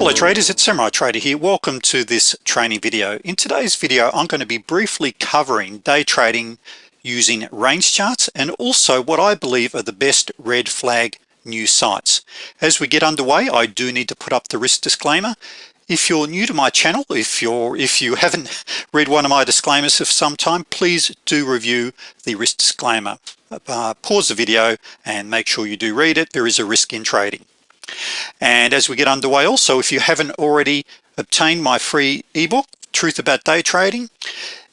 Hello traders, it's Samurai Trader here. Welcome to this training video. In today's video, I'm going to be briefly covering day trading using range charts and also what I believe are the best red flag news sites. As we get underway, I do need to put up the risk disclaimer. If you're new to my channel, if you're if you haven't read one of my disclaimers for some time, please do review the risk disclaimer. Uh, pause the video and make sure you do read it. There is a risk in trading. And as we get underway also, if you haven't already obtained my free ebook, Truth About Day Trading,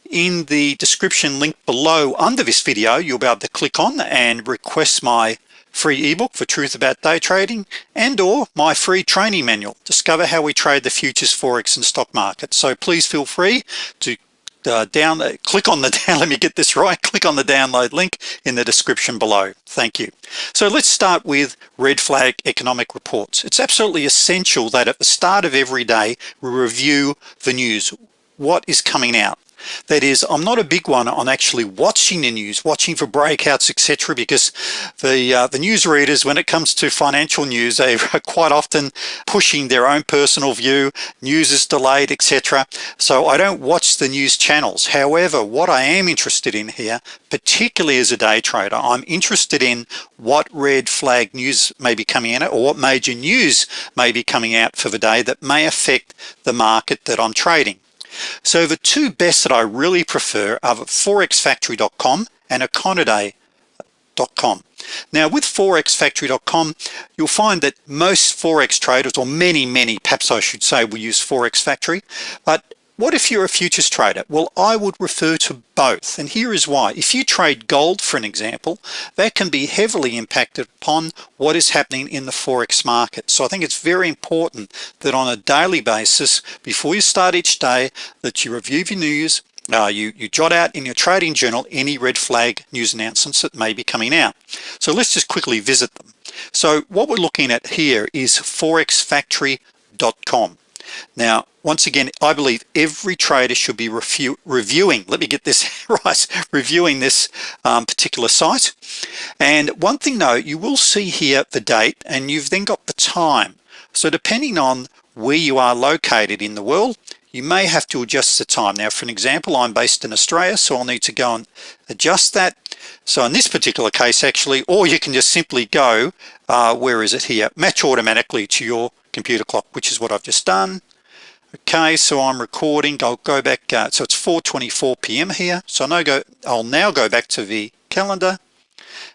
in the description link below under this video, you'll be able to click on and request my free ebook for Truth About Day Trading and or my free training manual, Discover How We Trade the Futures, Forex and Stock Market. So please feel free to uh, down click on the down let me get this right click on the download link in the description below. Thank you. So let's start with red flag economic reports. It's absolutely essential that at the start of every day we review the news. What is coming out that is I'm not a big one on actually watching the news watching for breakouts etc because the uh, the news readers when it comes to financial news they are quite often pushing their own personal view news is delayed etc so I don't watch the news channels. However what I am interested in here particularly as a day trader I'm interested in what red flag news may be coming in or what major news may be coming out for the day that may affect the market that I'm trading so the two best that I really prefer are forexfactory.com and econoday.com now with forexfactory.com you'll find that most forex traders or many many perhaps I should say will use forex factory but what if you're a futures trader? Well I would refer to both and here is why. If you trade gold for an example that can be heavily impacted upon what is happening in the forex market. So I think it's very important that on a daily basis before you start each day that you review your news uh, you, you jot out in your trading journal any red flag news announcements that may be coming out. So let's just quickly visit them. So what we're looking at here is forexfactory.com now once again I believe every trader should be reviewing let me get this right reviewing this um, particular site. And one thing though you will see here the date and you've then got the time. So depending on where you are located in the world you may have to adjust the time. Now for an example I'm based in Australia so I'll need to go and adjust that. So in this particular case actually or you can just simply go uh, where is it here? Match automatically to your computer clock which is what I've just done. Okay so I'm recording. I'll go back uh, so it's 424 p.m. here. So I know go I'll now go back to the calendar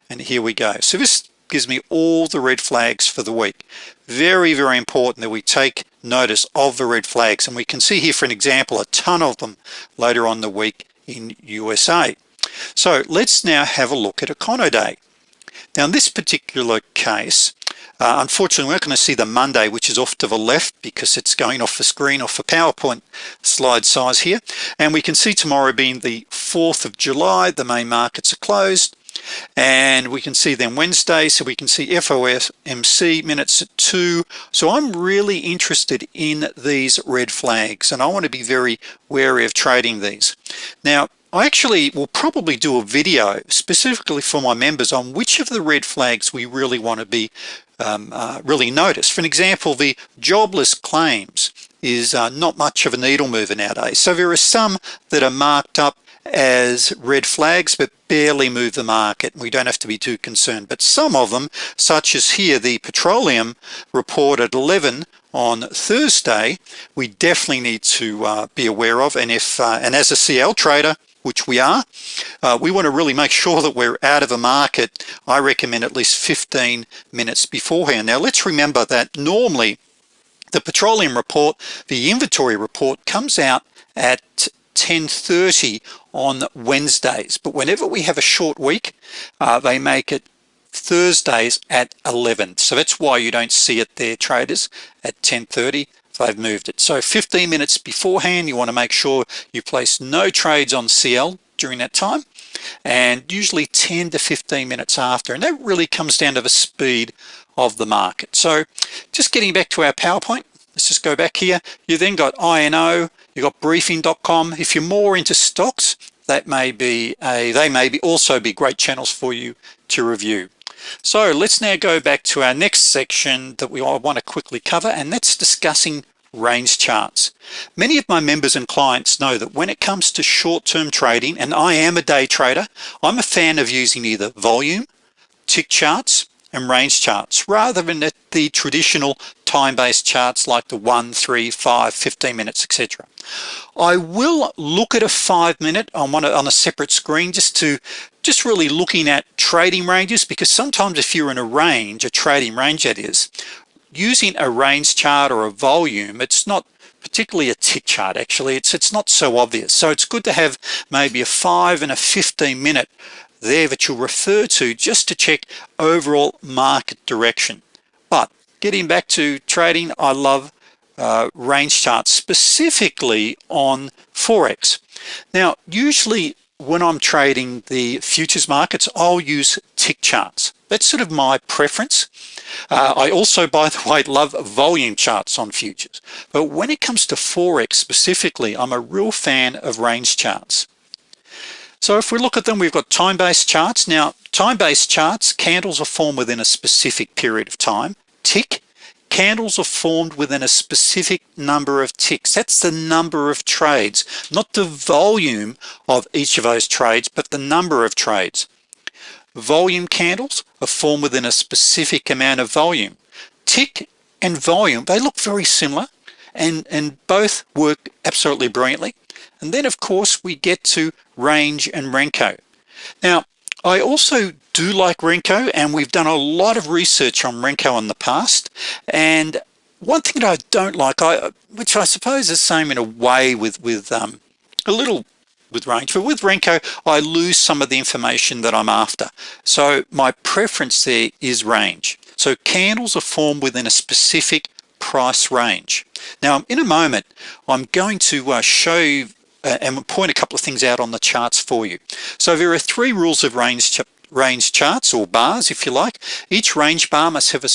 and here we go. So this gives me all the red flags for the week. Very very important that we take notice of the red flags and we can see here for an example a ton of them later on the week in USA so let's now have a look at Econoday now in this particular case uh, unfortunately we're not going to see the Monday which is off to the left because it's going off the screen off the PowerPoint slide size here. And we can see tomorrow being the 4th of July the main markets are closed. And we can see then Wednesday so we can see FOMC minutes at 2 so I'm really interested in these red flags and I want to be very wary of trading these. Now I actually will probably do a video specifically for my members on which of the red flags we really want to be um, uh, really notice. For an example the jobless claims is uh, not much of a needle mover nowadays. So there are some that are marked up as red flags but barely move the market. We don't have to be too concerned. But some of them such as here the petroleum report at 11 on Thursday we definitely need to uh, be aware of. And if uh, and as a CL trader which we are. Uh, we want to really make sure that we're out of a market I recommend at least 15 minutes beforehand. Now let's remember that normally the petroleum report the inventory report comes out at 1030 on Wednesdays. But whenever we have a short week uh, they make it Thursdays at 11 so that's why you don't see it there traders at 1030 they've moved it. So 15 minutes beforehand you want to make sure you place no trades on CL during that time and usually 10 to 15 minutes after and that really comes down to the speed of the market. So just getting back to our PowerPoint let's just go back here. You then got INO you got briefing.com if you're more into stocks that may be a they may be also be great channels for you to review. So let's now go back to our next section that we want to quickly cover and that's discussing range charts. Many of my members and clients know that when it comes to short-term trading, and I am a day trader, I'm a fan of using either volume, tick charts, and range charts rather than the traditional time-based charts like the 1, 3, 5, 15 minutes, etc. I will look at a five minute on one on a separate screen just to just really looking at trading ranges because sometimes if you're in a range, a trading range that is, using a range chart or a volume, it's not particularly a tick chart actually, it's, it's not so obvious. So it's good to have maybe a five and a 15 minute there that you'll refer to just to check overall market direction. But getting back to trading, I love uh, range charts specifically on Forex. Now, usually when I'm trading the futures markets, I'll use tick charts. That's sort of my preference. Uh, I also, by the way, love volume charts on futures. But when it comes to Forex specifically, I'm a real fan of range charts. So if we look at them, we've got time-based charts. Now, time-based charts, candles are formed within a specific period of time. Tick, candles are formed within a specific number of ticks. That's the number of trades, not the volume of each of those trades, but the number of trades. Volume candles are formed within a specific amount of volume. Tick and volume, they look very similar and, and both work absolutely brilliantly. And then of course we get to range and Renko. Now, I also do like Renko and we've done a lot of research on Renko in the past. And one thing that I don't like, I, which I suppose is the same in a way with, with um, a little with range. But with Renko I lose some of the information that I'm after. So my preference there is range. So candles are formed within a specific price range. Now in a moment I'm going to uh, show you uh, and point a couple of things out on the charts for you. So there are three rules of range range charts or bars if you like. Each range bar must have a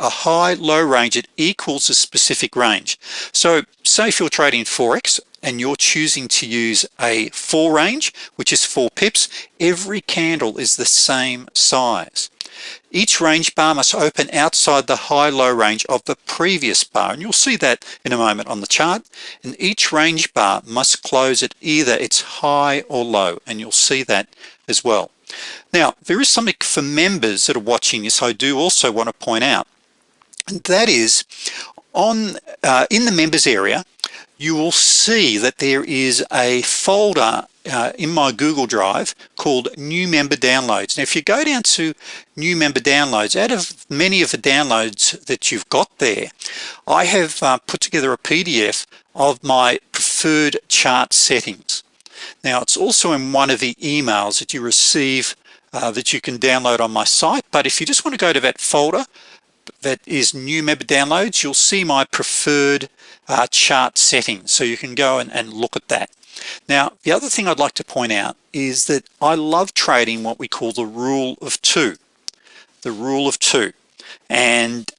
a high low range it equals a specific range. So say if you're trading forex and you're choosing to use a four range which is four pips. Every candle is the same size. Each range bar must open outside the high-low range of the previous bar and you'll see that in a moment on the chart. And each range bar must close at either its high or low and you'll see that as well. Now there is something for members that are watching this I do also want to point out and that is on uh, in the members area you will see that there is a folder uh, in my Google Drive called new member downloads. Now if you go down to new member downloads out of many of the downloads that you've got there I have uh, put together a PDF of my preferred chart settings. Now it's also in one of the emails that you receive uh, that you can download on my site but if you just want to go to that folder that is new member downloads you'll see my preferred uh, chart settings so you can go and, and look at that. Now the other thing I'd like to point out is that I love trading what we call the rule of two the rule of two. And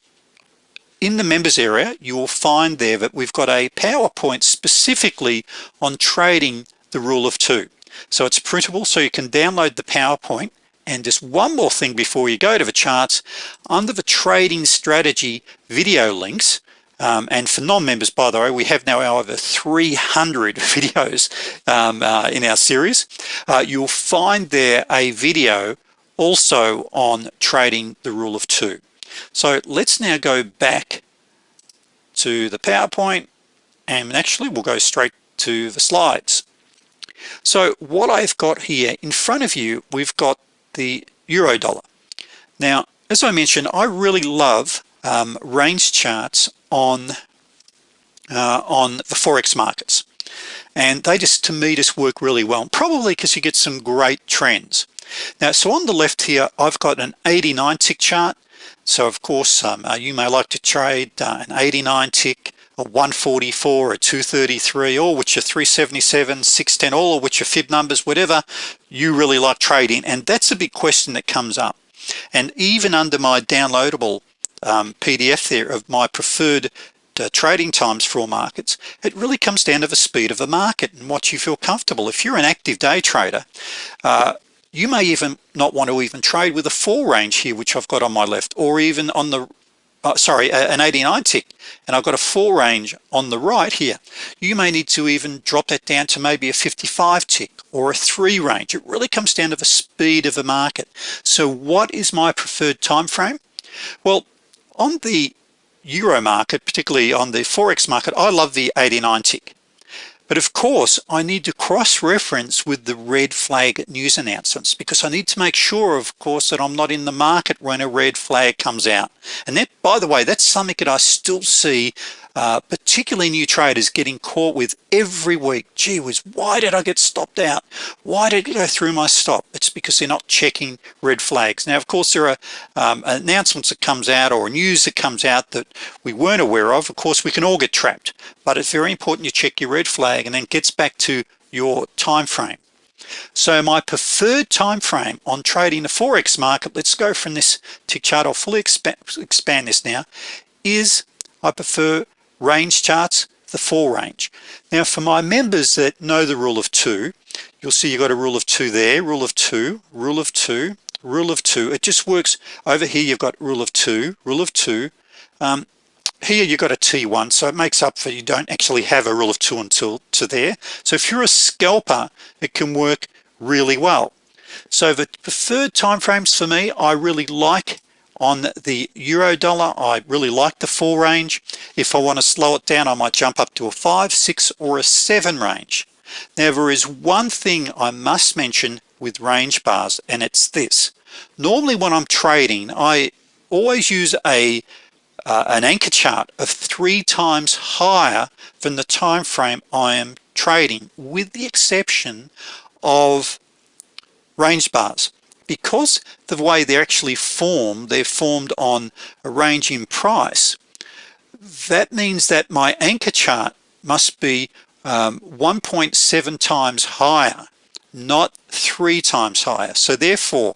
in the members area you will find there that we've got a PowerPoint specifically on trading the rule of two. So it's printable so you can download the PowerPoint and just one more thing before you go to the charts. Under the trading strategy video links um, and for non-members by the way we have now over 300 videos um, uh, in our series. Uh, you'll find there a video also on trading the rule of two. So let's now go back to the PowerPoint and actually we'll go straight to the slides. So what I've got here in front of you we've got the euro dollar. Now as I mentioned I really love um, range charts on uh, on the forex markets. And they just to me just work really well probably because you get some great trends. Now so on the left here I've got an 89 tick chart. So of course um, uh, you may like to trade uh, an 89 tick a 144 a 233 all which are 377 610 all of which are fib numbers whatever you really like trading. And that's a big question that comes up. And even under my downloadable um, PDF there of my preferred uh, trading times for all markets it really comes down to the speed of the market and what you feel comfortable. If you're an active day trader uh, you may even not want to even trade with a four range here which I've got on my left or even on the uh, sorry an 89 tick and I've got a four range on the right here. You may need to even drop that down to maybe a 55 tick or a three range. It really comes down to the speed of the market. So what is my preferred time frame well on the euro market particularly on the forex market I love the 89 tick but of course I need to cross-reference with the red flag news announcements because I need to make sure of course that I'm not in the market when a red flag comes out. And that by the way that's something that I still see uh, particularly new traders getting caught with every week gee whiz why did I get stopped out? Why did it go through my stop? It's because they're not checking red flags. Now of course there are um, announcements that comes out or news that comes out that we weren't aware of. Of course we can all get trapped but it's very important you check your red flag and then gets back to your time frame so my preferred time frame on trading the forex market let's go from this tick chart I'll fully expand, expand this now is I prefer range charts the four range. Now for my members that know the rule of two you'll see you got a rule of two there rule of two rule of two rule of two. It just works. Over here you've got rule of two rule of two. Um, here you've got a t1 so it makes up for you don't actually have a rule of two until to there. So if you're a scalper it can work really well. So the preferred time frames for me I really like on the euro dollar. I really like the four range. If I want to slow it down I might jump up to a five six or a seven range. Now there is one thing I must mention with range bars and it's this. Normally when I'm trading I always use a uh, an anchor chart of three times higher than the time frame I am trading with the exception of range bars because the way they're actually formed they're formed on a range in price that means that my anchor chart must be um, 1.7 times higher not three times higher. So therefore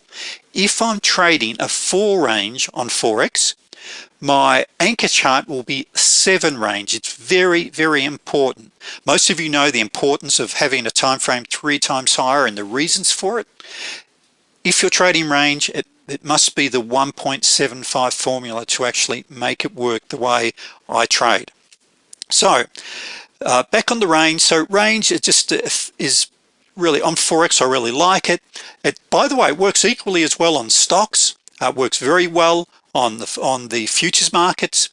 if I'm trading a four range on Forex my anchor chart will be seven range. It's very very important. Most of you know the importance of having a time frame three times higher and the reasons for it if you're trading range it, it must be the 1.75 formula to actually make it work the way I trade. So uh, back on the range. So range it just uh, is really on Forex I really like it. It by the way it works equally as well on stocks. Uh, works very well on the on the futures markets.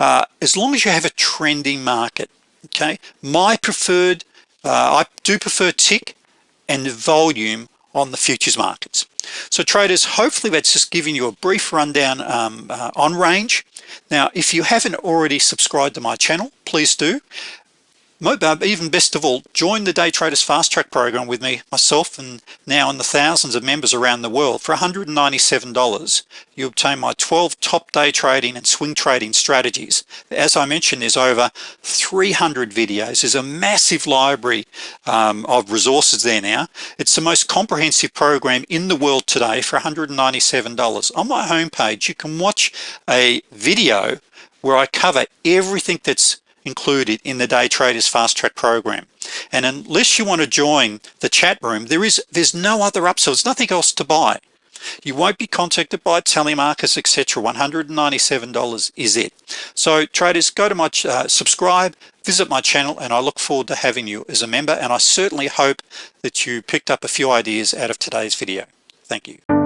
Uh, as long as you have a trending market okay? My preferred uh, I do prefer tick and volume on the futures markets. So traders hopefully that's just giving you a brief rundown um, uh, on range. Now if you haven't already subscribed to my channel please do even best of all join the day traders fast track program with me myself and now in the thousands of members around the world. For $197 you obtain my 12 top day trading and swing trading strategies. As I mentioned there's over 300 videos. There's a massive library um, of resources there now. It's the most comprehensive program in the world today for $197 on my homepage you can watch a video where I cover everything that's included in the day traders fast track program. And unless you want to join the chat room there is there's no other upsell. There's nothing else to buy. You won't be contacted by telemarketers etc $197 is it. So traders go to my uh, subscribe visit my channel and I look forward to having you as a member. And I certainly hope that you picked up a few ideas out of today's video. Thank you